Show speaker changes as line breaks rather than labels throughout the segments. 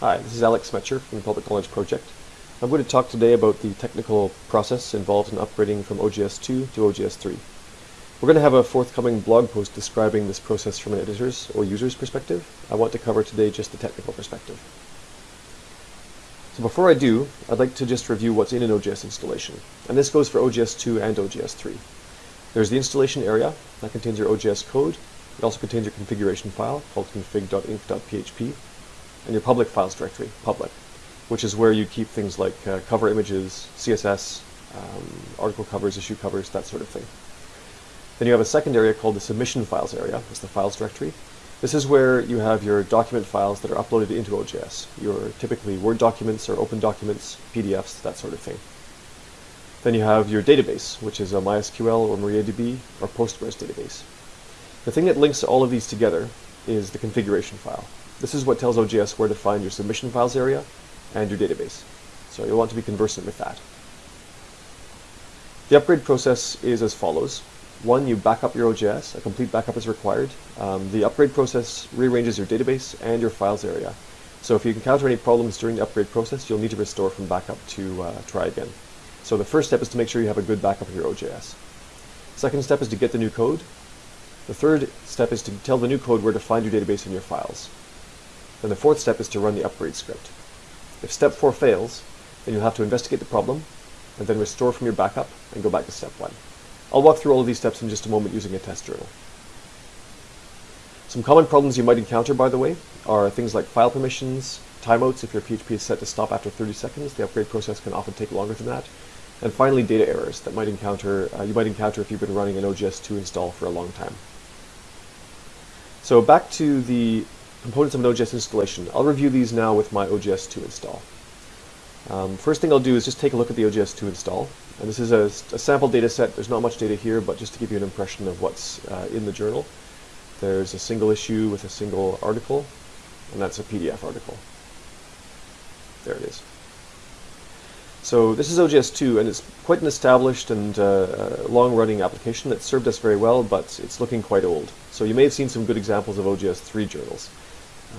Hi, this is Alex Smecher from the Public Knowledge Project. I'm going to talk today about the technical process involved in upgrading from OJS 2 to OJS 3. We're going to have a forthcoming blog post describing this process from an editor's or user's perspective. I want to cover today just the technical perspective. So before I do, I'd like to just review what's in an OJS installation. And this goes for OJS 2 and OJS 3. There's the installation area, that contains your OJS code. It also contains your configuration file called config.inc.php and your public files directory, public, which is where you keep things like uh, cover images, CSS, um, article covers, issue covers, that sort of thing. Then you have a second area called the submission files area, it's the files directory. This is where you have your document files that are uploaded into OJS, your typically Word documents or open documents, PDFs, that sort of thing. Then you have your database, which is a MySQL or MariaDB or Postgres database. The thing that links all of these together is the configuration file. This is what tells OJS where to find your submission files area and your database. So you'll want to be conversant with that. The upgrade process is as follows. One, you back up your OJS. A complete backup is required. Um, the upgrade process rearranges your database and your files area. So if you encounter any problems during the upgrade process, you'll need to restore from backup to uh, try again. So the first step is to make sure you have a good backup of your OJS. Second step is to get the new code. The third step is to tell the new code where to find your database and your files. Then the fourth step is to run the upgrade script. If step four fails, then you'll have to investigate the problem and then restore from your backup and go back to step one. I'll walk through all of these steps in just a moment using a test journal. Some common problems you might encounter, by the way, are things like file permissions, timeouts if your PHP is set to stop after 30 seconds. The upgrade process can often take longer than that. And finally, data errors that might encounter uh, you might encounter if you've been running an OJS2 install for a long time. So back to the components of an OJS installation. I'll review these now with my OJS2 install. Um, first thing I'll do is just take a look at the OJS2 install. And this is a, a, sample data set. There's not much data here, but just to give you an impression of what's uh, in the journal. There's a single issue with a single article, and that's a PDF article. There it is. So this is OJS2, and it's quite an established and uh, long-running application that served us very well, but it's looking quite old. So you may have seen some good examples of OJS3 journals.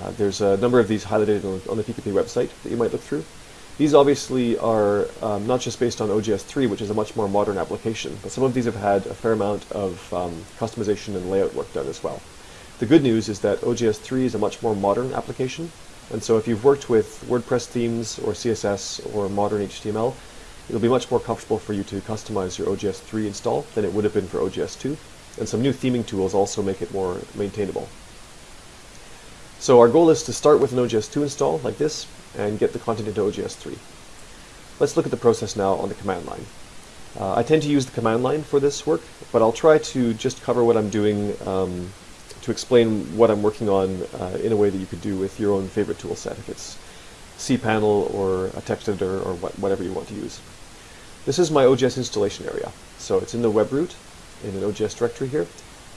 Uh, there's a number of these highlighted on, on, the PKP website that you might look through. These obviously are um, not just based on OJS3, which is a much more modern application, but some of these have had a fair amount of um, customization and layout work done as well. The good news is that OJS3 is a much more modern application, and so if you've worked with WordPress themes or CSS or modern HTML, it'll be much more comfortable for you to customize your OJS3 install than it would have been for OJS2, and some new theming tools also make it more maintainable. So our goal is to start with an OJS2 install like this and get the content into OJS3. Let's look at the process now on the command line. Uh, I tend to use the command line for this work, but I'll try to just cover what I'm doing um, to explain what I'm working on uh, in a way that you could do with your own favorite tool set, if it's cPanel or a text editor or what, whatever you want to use. This is my OJS installation area. So it's in the web root in an OJS directory here.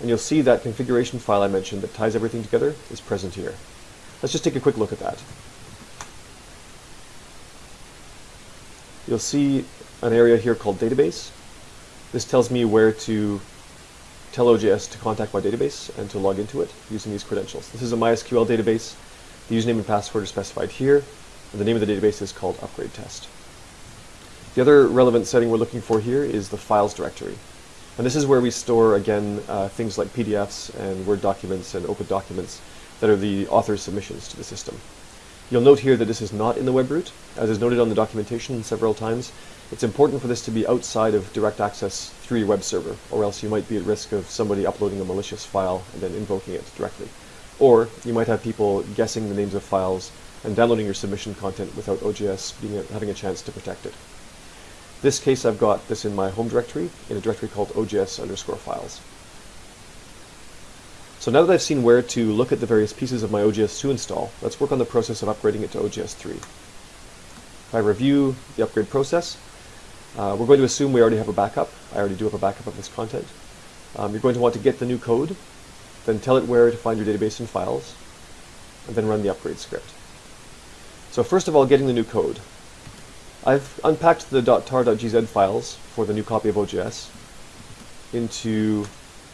And you'll see that configuration file I mentioned that ties everything together is present here. Let's just take a quick look at that. You'll see an area here called database. This tells me where to tell OJS to contact my database and to log into it using these credentials. This is a MySQL database. The username and password are specified here. And the name of the database is called upgrade test. The other relevant setting we're looking for here is the files directory. And this is where we store, again, uh, things like PDFs and Word documents and open documents that are the author's submissions to the system. You'll note here that this is not in the web root, as is noted on the documentation several times. It's important for this to be outside of direct access through your web server, or else you might be at risk of somebody uploading a malicious file and then invoking it directly. Or you might have people guessing the names of files and downloading your submission content without OJS being a, having a chance to protect it. This case I've got this in my home directory, in a directory called OJS underscore files. So now that I've seen where to look at the various pieces of my OJS2 install, let's work on the process of upgrading it to OJS3. If I review the upgrade process, uh, we're going to assume we already have a backup. I already do have a backup of this content. Um, you're going to want to get the new code, then tell it where to find your database and files, and then run the upgrade script. So first of all, getting the new code. I've unpacked the .tar.gz files for the new copy of OJS into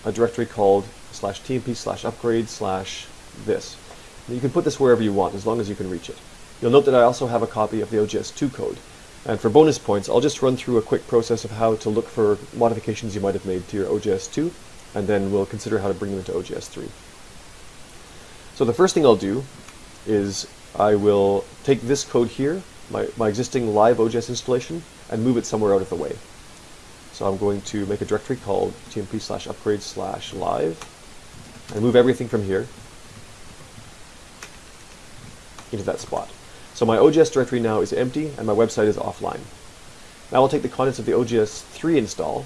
a directory called slash tmp slash upgrade slash this. You can put this wherever you want as long as you can reach it. You'll note that I also have a copy of the OJS2 code. And for bonus points, I'll just run through a quick process of how to look for modifications you might have made to your OJS2, and then we'll consider how to bring them into OJS3. So the first thing I'll do is I will take this code here, my, my existing live OJS installation, and move it somewhere out of the way. So I'm going to make a directory called tmp slash upgrade slash live, and move everything from here into that spot. So my OJS directory now is empty and my website is offline. Now I'll take the contents of the OJS 3 install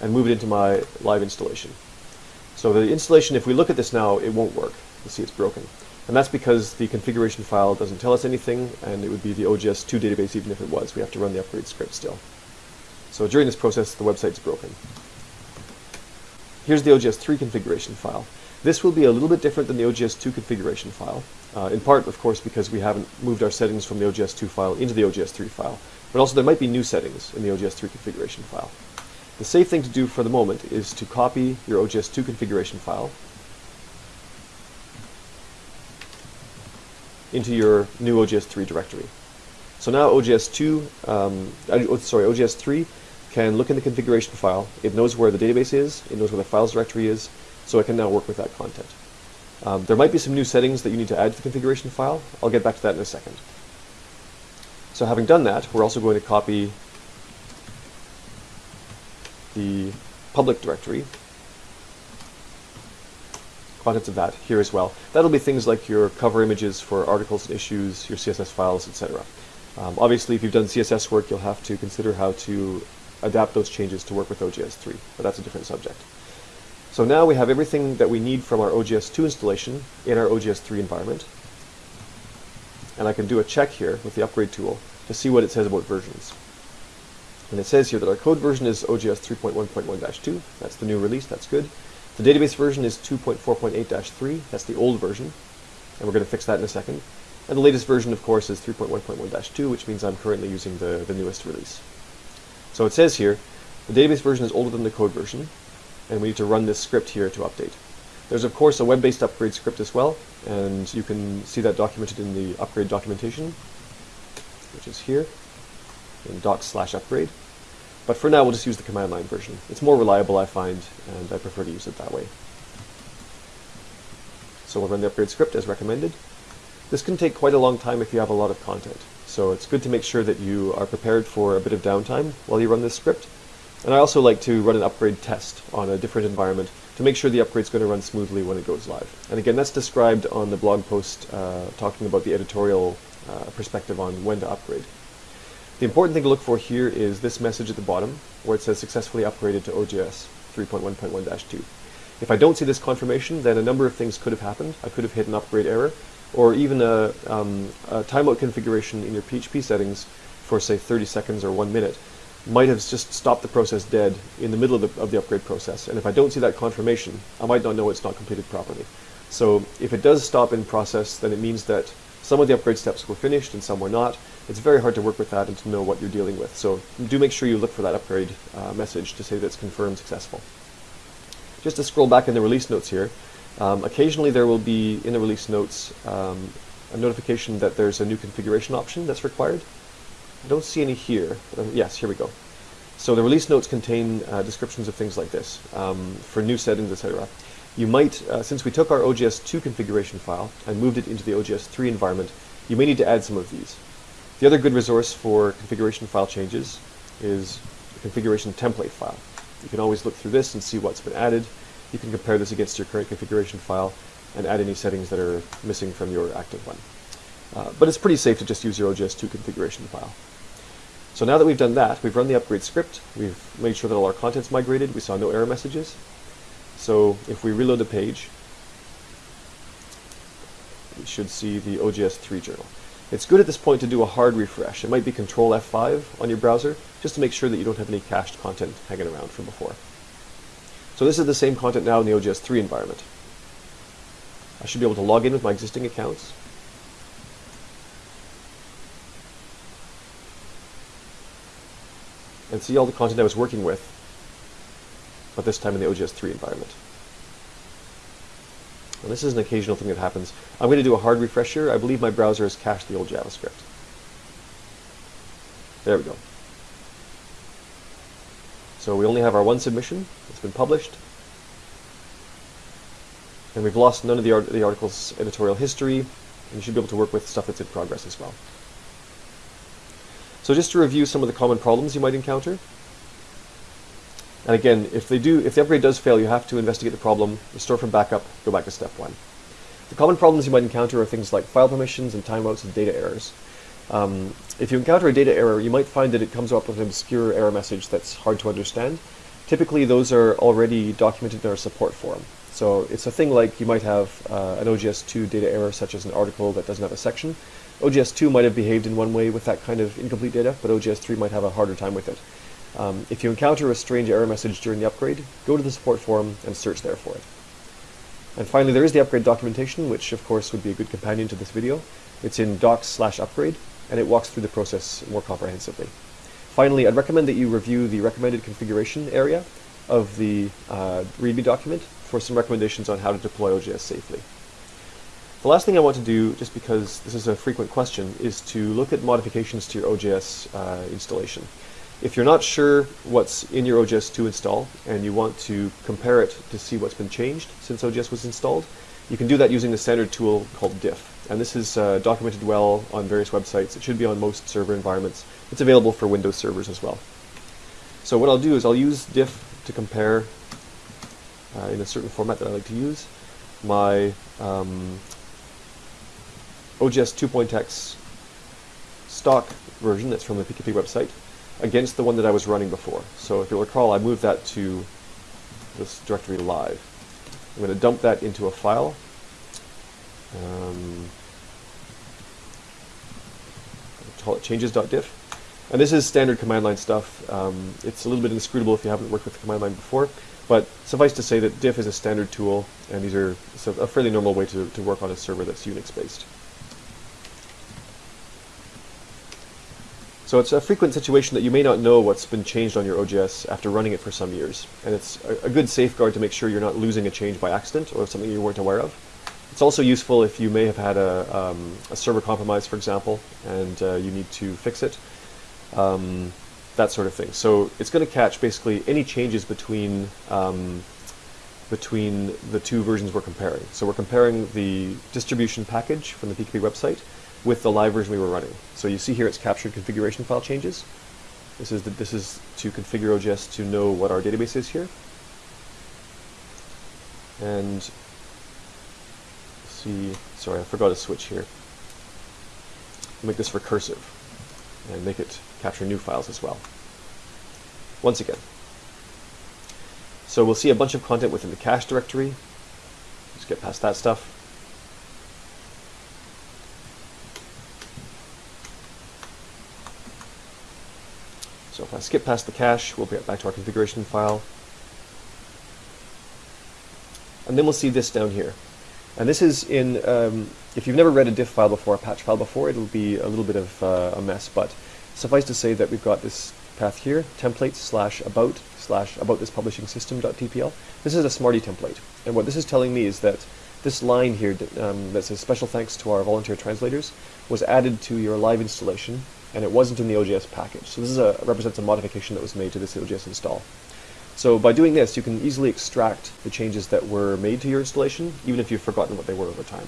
and move it into my live installation. So the installation, if we look at this now, it won't work. You see it's broken. And that's because the configuration file doesn't tell us anything, and it would be the OJS2 database even if it was. We have to run the upgrade script still. So during this process, the website's broken. Here's the OJS3 configuration file. This will be a little bit different than the OJS2 configuration file, uh, in part, of course, because we haven't moved our settings from the OJS2 file into the OJS3 file, but also there might be new settings in the OJS3 configuration file. The safe thing to do for the moment is to copy your OJS2 configuration file into your new OJS3 directory. So now OJS2, um, uh, sorry, OJS3 can look in the configuration file. It knows where the database is. It knows where the files directory is. So it can now work with that content. Um, there might be some new settings that you need to add to the configuration file. I'll get back to that in a second. So having done that, we're also going to copy the public directory, contents of that here as well. That'll be things like your cover images for articles and issues, your CSS files, etc. Um, obviously, if you've done CSS work, you'll have to consider how to adapt those changes to work with OJS 3, but that's a different subject. So now we have everything that we need from our OJS 2 installation in our OJS 3 environment. And I can do a check here with the upgrade tool to see what it says about versions. And it says here that our code version is OJS 3.1.1-2. That's the new release. That's good. The database version is 2.4.8-3. That's the old version. And we're going to fix that in a second. And the latest version, of course, is 3.1.1-2, which means I'm currently using the, the newest release. So it says here, the database version is older than the code version, and we need to run this script here to update. There's of course a web-based upgrade script as well, and you can see that documented in the upgrade documentation, which is here, in docs slash upgrade. But for now, we'll just use the command line version. It's more reliable, I find, and I prefer to use it that way. So we'll run the upgrade script as recommended. This can take quite a long time if you have a lot of content. So it's good to make sure that you are prepared for a bit of downtime while you run this script. And I also like to run an upgrade test on a different environment to make sure the upgrade is going to run smoothly when it goes live. And again, that's described on the blog post uh, talking about the editorial uh, perspective on when to upgrade. The important thing to look for here is this message at the bottom where it says successfully upgraded to OJS 3.1.1-2. If I don't see this confirmation, then a number of things could have happened. I could have hit an upgrade error, or even a, um, a timeout configuration in your PHP settings for say 30 seconds or one minute might have just stopped the process dead in the middle of the, of the upgrade process. And if I don't see that confirmation, I might not know it's not completed properly. So if it does stop in process, then it means that some of the upgrade steps were finished and some were not. It's very hard to work with that and to know what you're dealing with. So do make sure you look for that upgrade uh, message to say that it's confirmed successful. Just to scroll back in the release notes here, um, occasionally there will be in the release notes um, a notification that there's a new configuration option that's required. I don't see any here. Uh, yes, here we go. So the release notes contain uh, descriptions of things like this um, for new settings, etc. You might, uh, since we took our OJS2 configuration file and moved it into the OJS3 environment, you may need to add some of these. The other good resource for configuration file changes is the configuration template file. You can always look through this and see what's been added, you can compare this against your current configuration file and add any settings that are missing from your active one. Uh, but it's pretty safe to just use your OJS2 configuration file. So now that we've done that, we've run the upgrade script, we've made sure that all our content's migrated, we saw no error messages. So if we reload the page, we should see the OJS3 journal. It's good at this point to do a hard refresh. It might be Control F5 on your browser, just to make sure that you don't have any cached content hanging around from before. So this is the same content now in the OJS 3 environment. I should be able to log in with my existing accounts. And see all the content I was working with, but this time in the OJS 3 environment. This is an occasional thing that happens. I'm going to do a hard refresh here. I believe my browser has cached the old JavaScript. There we go. So we only have our one submission. It's been published. And we've lost none of the, art the article's editorial history. And you should be able to work with stuff that's in progress as well. So just to review some of the common problems you might encounter. And again, if they do, if the upgrade does fail, you have to investigate the problem, restore from backup, go back to step one. The common problems you might encounter are things like file permissions and timeouts and data errors. Um, if you encounter a data error, you might find that it comes up with an obscure error message that's hard to understand. Typically, those are already documented in our support forum. So it's a thing like you might have uh, an OJS2 data error, such as an article that doesn't have a section. OJS2 might have behaved in one way with that kind of incomplete data, but OJS3 might have a harder time with it. Um, if you encounter a strange error message during the upgrade, go to the support forum and search there for it. And finally, there is the upgrade documentation, which of course would be a good companion to this video. It's in docs slash upgrade, and it walks through the process more comprehensively. Finally, I'd recommend that you review the recommended configuration area of the uh, README document for some recommendations on how to deploy OJS safely. The last thing I want to do, just because this is a frequent question, is to look at modifications to your OJS uh, installation. If you're not sure what's in your OJS 2 install and you want to compare it to see what's been changed since OJS was installed, you can do that using the standard tool called diff. And this is uh, documented well on various websites. It should be on most server environments. It's available for Windows servers as well. So what I'll do is I'll use diff to compare uh, in a certain format that I like to use my um, OJS 2.x stock version that's from the PKP website against the one that I was running before. So if you'll recall, I moved that to this directory live. I'm going to dump that into a file. Um, call it changes.diff. And this is standard command line stuff. Um, it's a little bit inscrutable if you haven't worked with the command line before, but suffice to say that diff is a standard tool, and these are a fairly normal way to, to work on a server that's Unix-based. So it's a frequent situation that you may not know what's been changed on your OJS after running it for some years. And it's a, a, good safeguard to make sure you're not losing a change by accident or something you weren't aware of. It's also useful if you may have had a, um, a server compromise, for example, and uh, you need to fix it. Um, that sort of thing. So it's going to catch basically any changes between um, between the two versions we're comparing. So we're comparing the distribution package from the PKP website with the live version we were running. So you see here it's captured configuration file changes. This is, the, this is to configure OJS to know what our database is here. And see, sorry, I forgot to switch here. Make this recursive and make it capture new files as well. Once again. So we'll see a bunch of content within the cache directory. Let's get past that stuff. So if I skip past the cache, we'll get back to our configuration file. And then we'll see this down here. And this is in, um, if you've never read a diff file before, a patch file before, it'll be a little bit of uh, a mess, but suffice to say that we've got this path here, templates slash about slash about this publishing system.tpl. This is a Smarty template. And what this is telling me is that this line here um, that says special thanks to our volunteer translators was added to your live installation and it wasn't in the OJS package. So this is a, represents a modification that was made to this OJS install. So by doing this, you can easily extract the changes that were made to your installation, even if you've forgotten what they were over time.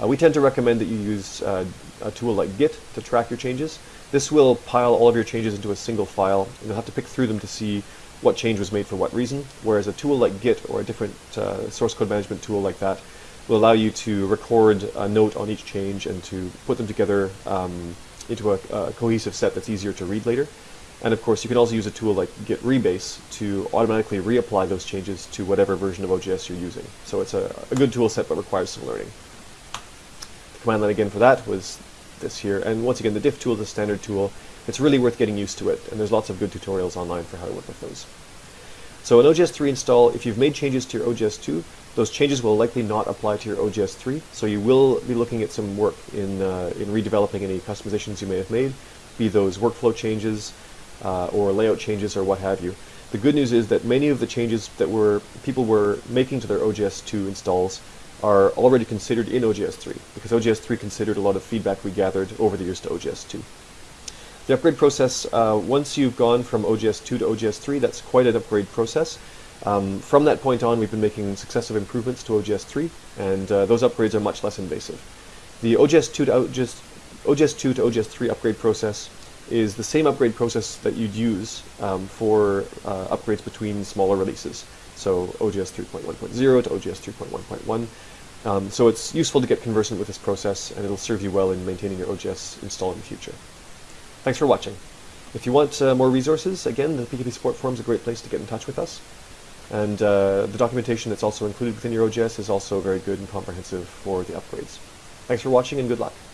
Uh, we tend to recommend that you use uh, a tool like Git to track your changes. This will pile all of your changes into a single file, and you'll have to pick through them to see what change was made for what reason, whereas a tool like Git or a different uh, source code management tool like that will allow you to record a note on each change and to put them together um, into a, a, cohesive set that's easier to read later. And of course, you can also use a tool like Git Rebase to automatically reapply those changes to whatever version of OJS you're using. So it's a, a good tool set, but requires some learning. The command line again for that was this here. And once again, the diff tool is a standard tool. It's really worth getting used to it, and there's lots of good tutorials online for how to work with those. So an OJS 3 install, if you've made changes to your OJS 2, those changes will likely not apply to your OJS 3, so you will be looking at some work in, uh, in redeveloping any customizations you may have made, be those workflow changes uh, or layout changes or what have you. The good news is that many of the changes that were people were making to their OJS 2 installs are already considered in OJS 3, because OJS 3 considered a lot of feedback we gathered over the years to OJS 2. The upgrade process, uh, once you've gone from OJS 2 to OJS 3, that's quite an upgrade process. Um, from that point on, we've been making successive improvements to OJS 3, and uh, those upgrades are much less invasive. The OJS 2 to OGS, OJS 2 to OJS 3 upgrade process is the same upgrade process that you'd use um, for uh, upgrades between smaller releases. So OJS 3.1.0 to OJS 3.1.1. Um, so it's useful to get conversant with this process, and it'll serve you well in maintaining your OJS install in the future. Thanks for watching. If you want uh, more resources, again, the PKP Support Forum is a great place to get in touch with us. And uh, the documentation that's also included within your OJS is also very good and comprehensive for the upgrades. Thanks for watching and good luck.